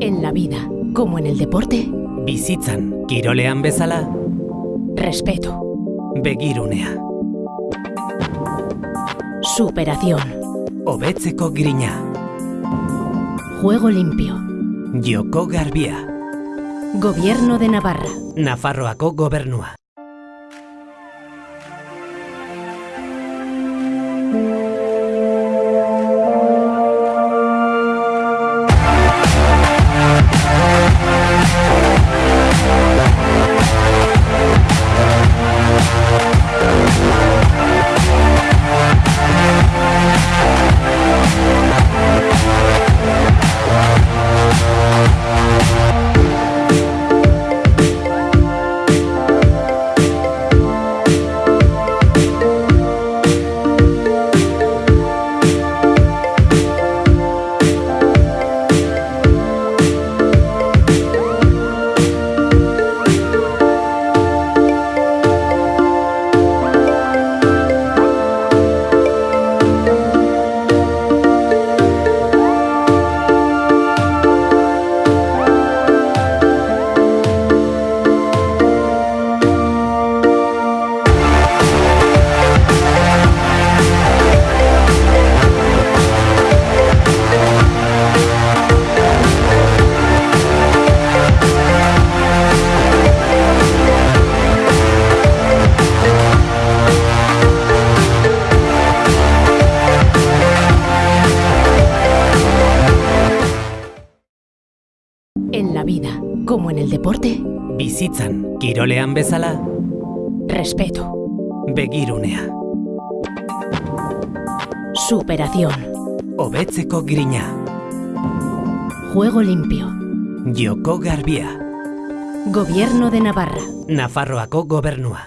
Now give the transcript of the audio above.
En la vida, como en el deporte, Bizitzan, kirolean bezala, respeto, begirunea, superación, hobetzeko grina, juego limpio, joko garbia, gobierno de Navarra. Nafarroako gobernua. En la vida, como en el deporte, Bizitzan, kirolean bezala, respeto, begirunea, superación, hobetzeko grina, juego limpio, joko garbia, gobierno de Navarra. Nafarroako gobernua.